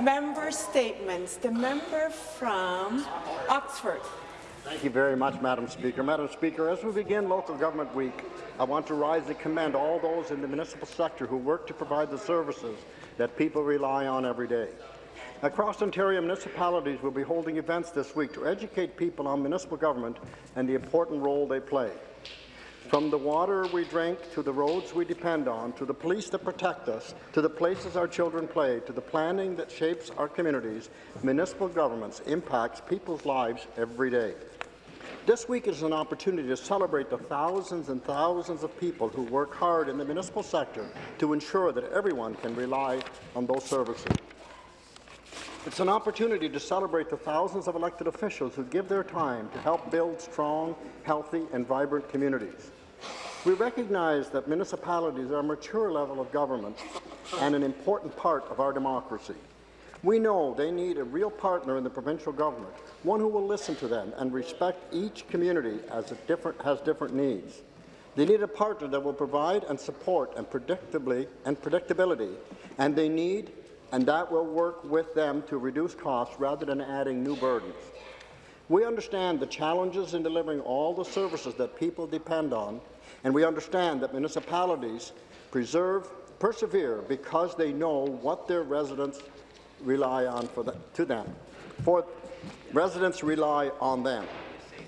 Member statements. The member from Oxford. Thank you very much, Madam Speaker. Madam Speaker, as we begin Local Government Week, I want to rise and commend all those in the municipal sector who work to provide the services that people rely on every day. Across Ontario, municipalities will be holding events this week to educate people on municipal government and the important role they play. From the water we drink, to the roads we depend on, to the police that protect us, to the places our children play, to the planning that shapes our communities, municipal governments impacts people's lives every day. This week is an opportunity to celebrate the thousands and thousands of people who work hard in the municipal sector to ensure that everyone can rely on those services. It's an opportunity to celebrate the thousands of elected officials who give their time to help build strong, healthy and vibrant communities. We recognize that municipalities are a mature level of government and an important part of our democracy. We know they need a real partner in the provincial government, one who will listen to them and respect each community as it different, has different needs. They need a partner that will provide and support and predictably and predictability, and they need and that will work with them to reduce costs rather than adding new burdens. We understand the challenges in delivering all the services that people depend on, and we understand that municipalities preserve, persevere because they know what their residents rely on for the, to them. For residents rely on them.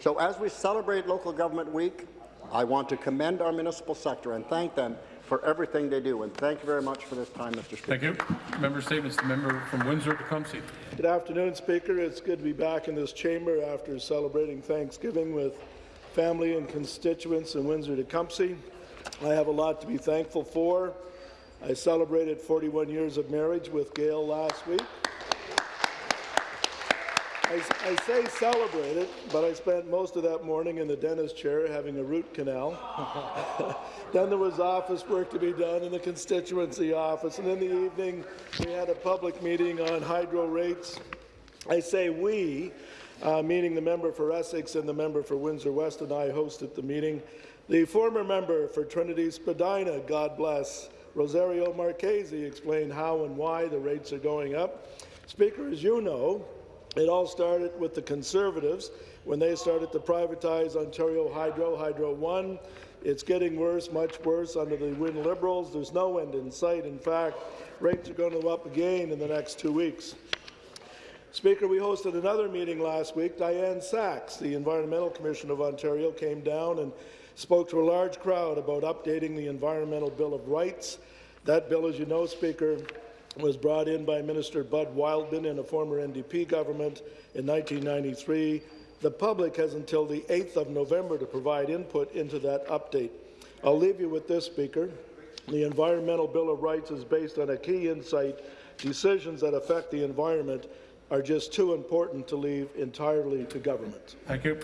So as we celebrate Local Government Week, I want to commend our municipal sector and thank them for everything they do. And thank you very much for this time, Mr. Speaker. Thank you. Member Statements. The member from Windsor-Tecumseh. Good afternoon, Speaker. It's good to be back in this chamber after celebrating Thanksgiving with family and constituents in Windsor-Tecumseh. I have a lot to be thankful for. I celebrated 41 years of marriage with Gail last week. I, I, say it, but I spent most of that morning in the dentist chair having a root canal. then there was office work to be done in the constituency office, and in the evening we had a public meeting on hydro rates. I say we, uh, meaning the member for Essex and the member for Windsor West and I hosted the meeting. The former member for Trinity Spadina, God bless, Rosario Marchese explained how and why the rates are going up. Speaker, as you know, it all started with the Conservatives when they started to privatize Ontario Hydro, Hydro One. It's getting worse, much worse under the Wynne Liberals. There's no end in sight. In fact, rates are going to go up again in the next two weeks. Speaker, we hosted another meeting last week. Diane Saxe, the Environmental Commission of Ontario, came down and spoke to a large crowd about updating the Environmental Bill of Rights. That bill, as you know, Speaker, was brought in by Minister Bud Wildman in a former NDP government in 1993. The public has until the 8th of November to provide input into that update. I'll leave you with this, Speaker. The Environmental Bill of Rights is based on a key insight. Decisions that affect the environment are just too important to leave entirely to government. Thank you.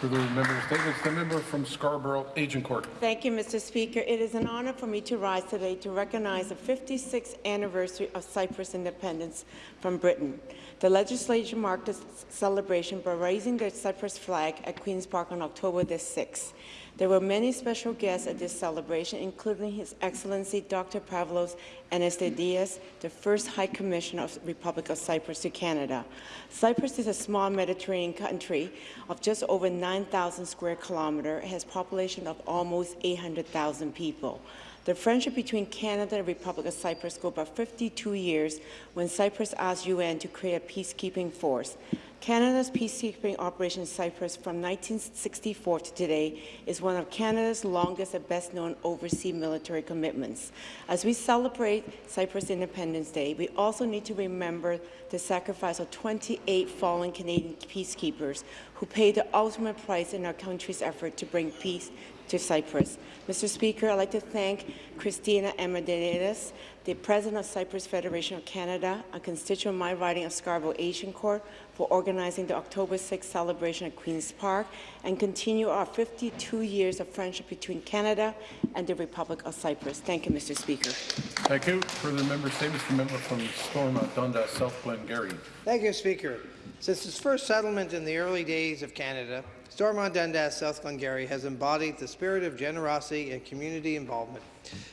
Further member statements. The member from Scarborough Agincourt. Thank you, Mr. Speaker. It is an honour for me to rise today to recognize the 56th anniversary of Cyprus independence from Britain. The legislature marked this celebration by raising the Cyprus flag at Queen's Park on October the 6th. There were many special guests at this celebration, including His Excellency Dr. Pavlos Anastasiades, the first High Commissioner of the Republic of Cyprus to Canada. Cyprus is a small Mediterranean country of just over 9,000 square kilometres, has a population of almost 800,000 people. The friendship between Canada and the Republic of Cyprus goes back 52 years when Cyprus asked UN to create a peacekeeping force. Canada's peacekeeping operation in Cyprus from 1964 to today is one of Canada's longest and best-known overseas military commitments. As we celebrate Cyprus Independence Day, we also need to remember the sacrifice of 28 fallen Canadian peacekeepers who paid the ultimate price in our country's effort to bring peace to Cyprus. Mr. Speaker, I'd like to thank Christina Emidiadis, the President of Cyprus Federation of Canada, a constituent of my riding of Scarborough Agincourt, for organizing the October 6th celebration at Queen's Park and continue our 52 years of friendship between Canada and the Republic of Cyprus. Thank you, Mr. Speaker. Thank you. Further member statements. The member from Stormont, Dundas, South Glengarry. Thank you, Speaker. Since its first settlement in the early days of Canada, Stormont Dundas South Glengarry has embodied the spirit of generosity and community involvement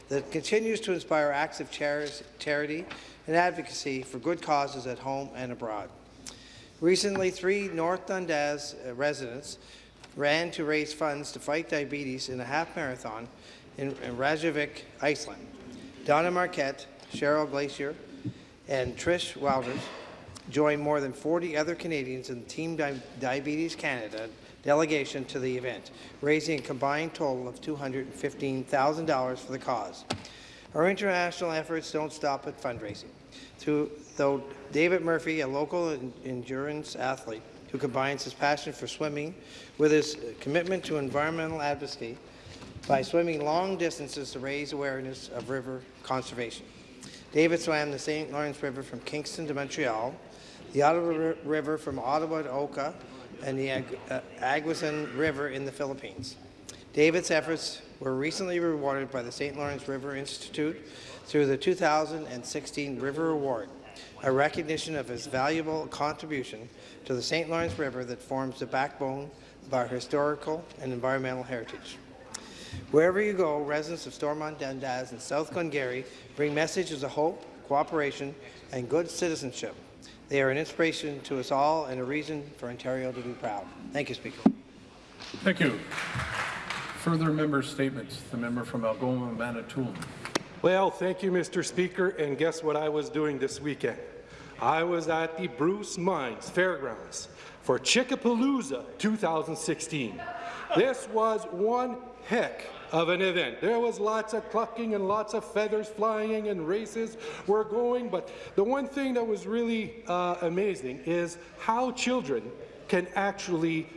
that continues to inspire acts of charity and advocacy for good causes at home and abroad. Recently, three North Dundas uh, residents ran to raise funds to fight diabetes in a half marathon in, in Reykjavik, Iceland. Donna Marquette, Cheryl Glacier, and Trish Wouters joined more than 40 other Canadians in Team Di Diabetes Canada delegation to the event, raising a combined total of $215,000 for the cause. Our international efforts don't stop at fundraising. Through, though David Murphy, a local en- endurance athlete who combines his passion for swimming with his commitment to environmental advocacy by swimming long distances to raise awareness of river conservation. David swam the St. Lawrence River from Kingston to Montreal, the Ottawa Ri- River from Ottawa to Oka, and the Ag- uh, Agusan River in the Philippines. David's efforts were recently rewarded by the St. Lawrence River Institute through the 2016 River Award, a recognition of his valuable contribution to the St. Lawrence River that forms the backbone of our historical and environmental heritage. Wherever you go, residents of Stormont Dundas and South Glengarry bring messages of hope, cooperation, and good citizenship. They are an inspiration to us all and a reason for Ontario to be proud. Thank you, Speaker. Thank you. Further member statements. The member from Algoma, Manitoulin. Well, thank you, Mr. Speaker, and guess what I was doing this weekend? I was at the Bruce Mines Fairgrounds for Chickapalooza 2016. This was one heck of an event. There was lots of clucking and lots of feathers flying and races were going, but the one thing that was really uh, amazing is how children can actually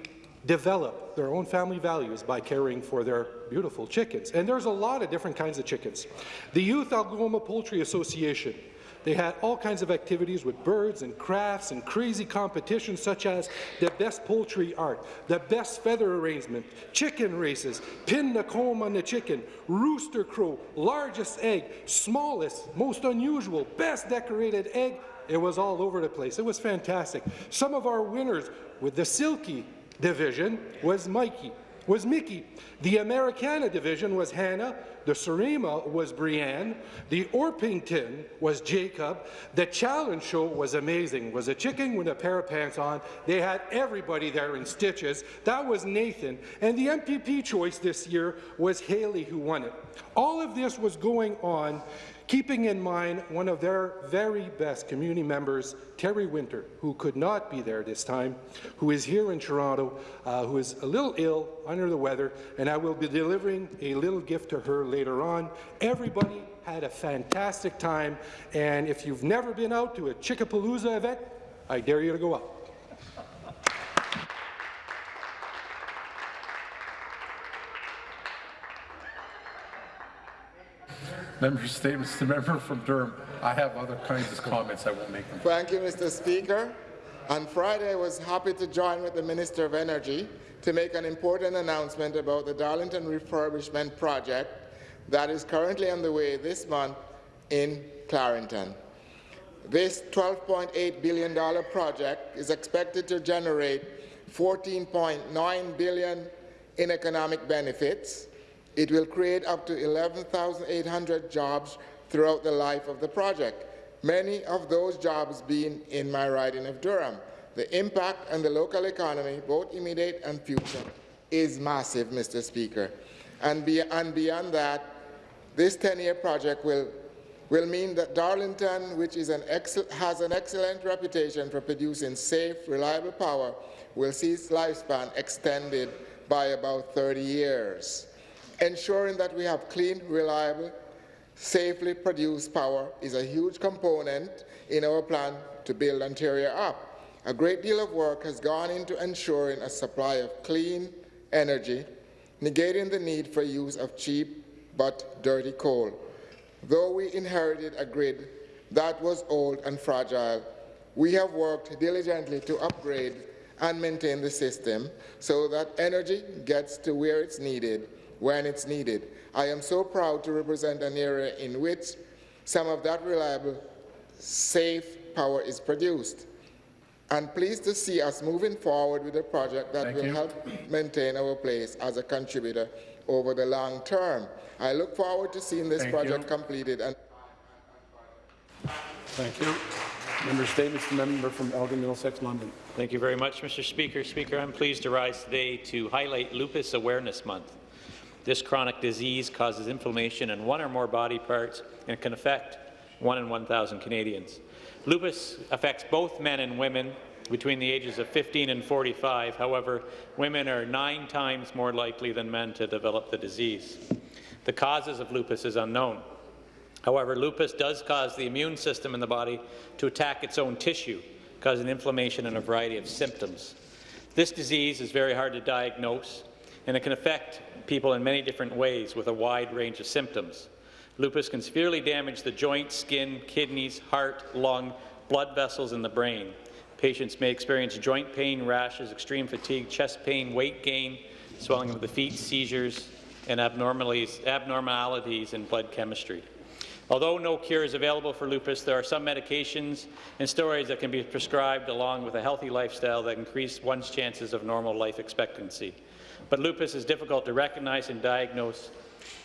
develop their own family values by caring for their beautiful chickens. And there's a lot of different kinds of chickens. The Youth Algoma Poultry Association they had all kinds of activities with birds and crafts and crazy competitions such as the best poultry art, the best feather arrangement, chicken races, pin the comb on the chicken, rooster crow, largest egg, smallest, most unusual, best decorated egg. It was all over the place. It was fantastic. Some of our winners with the Silkie division was Mikey, was Mickey. The Americana division was Hannah. The Serama was Brienne. The Orpington was Jacob. The challenge show was amazing. Was a chicken with a pair of pants on. They had everybody there in stitches. That was Nathan. And the MPP choice this year was Haley who won it. All of this was going on keeping in mind one of their very best community members, Terry Winter, who could not be there this time, who is here in Toronto, uh, who is a little ill, under the weather, and I will be delivering a little gift to her later on. Everybody had a fantastic time, and if you've never been out to a Chickapalooza event, I dare you to go out. Member statements. The member from Durham. I have other kinds of comments. I won't make them. Thank you, Mr. Speaker. On Friday, I was happy to join with the Minister of Energy to make an important announcement about the Darlington refurbishment project that is currently underway this month in Clarington. This $12.8 billion project is expected to generate 14.9 billion in economic benefits. It will create up to 11,800 jobs throughout the life of the project, many of those jobs being in my riding of Durham. The impact on the local economy, both immediate and future, is massive, Mr. Speaker. And, and beyond that, this 10-year project will, will mean that Darlington, which an has an excellent reputation for producing safe, reliable power, will see its lifespan extended by about 30 years. Ensuring that we have clean, reliable, safely produced power is a huge component in our plan to build Ontario up. A great deal of work has gone into ensuring a supply of clean energy, negating the need for use of cheap but dirty coal. Though we inherited a grid that was old and fragile, we have worked diligently to upgrade and maintain the system so that energy gets to where it's needed when it's needed. I am so proud to represent an area in which some of that reliable, safe power is produced. and pleased to see us moving forward with a project that Thank will you. help maintain our place as a contributor over the long term. I look forward to seeing this Thank project you. completed and Thank you. Member statements, the member from Elgin Middlesex London. Thank you very much, Mr. Speaker. Speaker, I'm pleased to rise today to highlight Lupus Awareness Month. This chronic disease causes inflammation in one or more body parts and can affect one in 1,000 Canadians. Lupus affects both men and women between the ages of 15 and 45. However, women are nine times more likely than men to develop the disease. The causes of lupus is unknown. However, lupus does cause the immune system in the body to attack its own tissue, causing inflammation and a variety of symptoms. This disease is very hard to diagnose, and it can affect people in many different ways with a wide range of symptoms. Lupus can severely damage the joints, skin, kidneys, heart, lung, blood vessels, and the brain. Patients may experience joint pain, rashes, extreme fatigue, chest pain, weight gain, swelling of the feet, seizures, and abnormalities, abnormalities in blood chemistry. Although no cure is available for lupus, there are some medications and steroids that can be prescribed along with a healthy lifestyle that increase one's chances of normal life expectancy. But lupus is difficult to recognize and diagnose,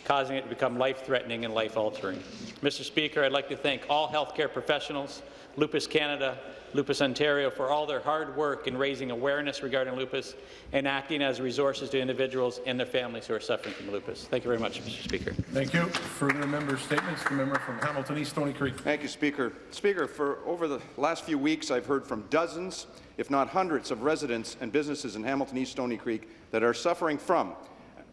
causing it to become life-threatening and life-altering. Mr. Speaker, I'd like to thank all healthcare professionals, Lupus Canada, Lupus Ontario for all their hard work in raising awareness regarding lupus and acting as resources to individuals and their families who are suffering from lupus. Thank you very much, Mr. Speaker. Thank you. Further member statements, the member from Hamilton East Stoney Creek. Thank you, Speaker. Speaker, for over the last few weeks, I've heard from dozens, if not hundreds, of residents and businesses in Hamilton East Stoney Creek that are suffering from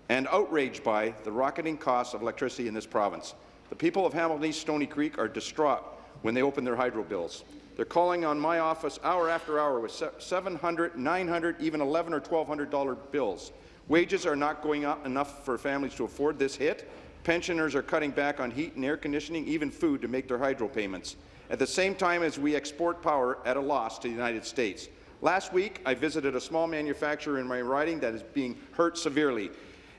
and outraged by the rocketing costs of electricity in this province. The people of Hamilton East Stoney Creek are distraught when they open their hydro bills. They're calling on my office hour after hour with se- 700, 900, even 11 or 1200 dollar bills. Wages are not going up enough for families to afford this hit. Pensioners are cutting back on heat and air conditioning, even food, to make their hydro payments, at the same time as we export power at a loss to the United States. Last week, I visited a small manufacturer in my riding that is being hurt severely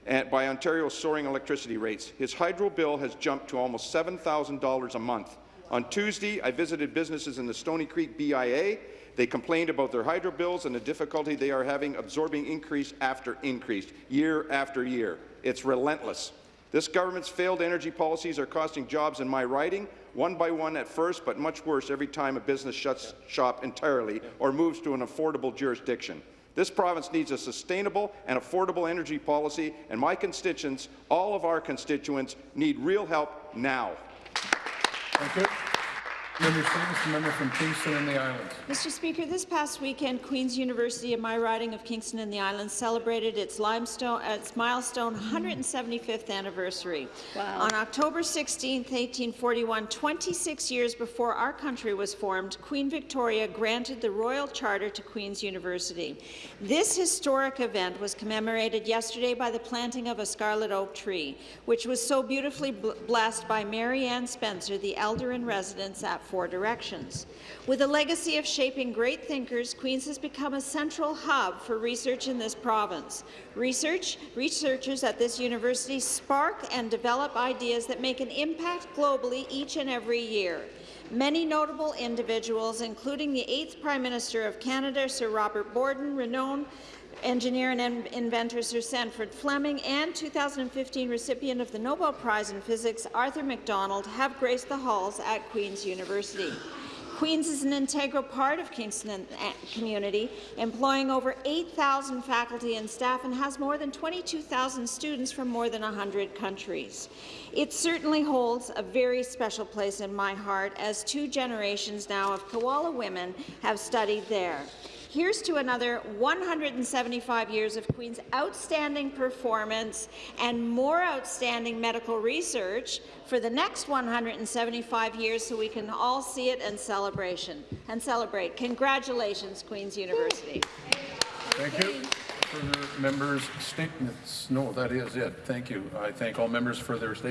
eh, by Ontario's soaring electricity rates. His hydro bill has jumped to almost $7,000 a month. On Tuesday, I visited businesses in the Stoney Creek BIA. They complained about their hydro bills and the difficulty they are having absorbing increase after increase, year after year. It's relentless. This government's failed energy policies are costing jobs in my riding, one by one at first, but much worse every time a business shuts shop entirely or moves to an affordable jurisdiction. This province needs a sustainable and affordable energy policy, and my constituents, all of our constituents, need real help now. Thank you. Member statements, member from Kingston and the Islands. Mr. Speaker, this past weekend, Queen's University in my riding of Kingston and the Islands celebrated its limestone, its milestone 175th anniversary. Wow. On October 16, 1841, 26 years before our country was formed, Queen Victoria granted the Royal Charter to Queen's University. This historic event was commemorated yesterday by the planting of a scarlet oak tree, which was so beautifully bl- blessed by Mary Ann Spencer, the elder in residence at Four Directions. With a legacy of shaping great thinkers, Queen's has become a central hub for research in this province. Research, researchers at this university spark and develop ideas that make an impact globally each and every year. Many notable individuals, including the eighth Prime Minister of Canada, Sir Robert Borden, renowned engineer and in- inventor Sir Sandford Fleming, and 2015 recipient of the Nobel Prize in Physics, Arthur McDonald, have graced the halls at Queen's University. Queen's is an integral part of Kingston community, employing over 8,000 faculty and staff and has more than 22,000 students from more than 100 countries. It certainly holds a very special place in my heart as two generations now of Kiwala women have studied there. Here's to another 175 years of Queen's outstanding performance and more outstanding medical research for the next 175 years so we can all see it and celebration and celebrate. Congratulations, Queen's University. Thank you. Further members' statements? No, that is it. Thank you. I thank all members for their statements.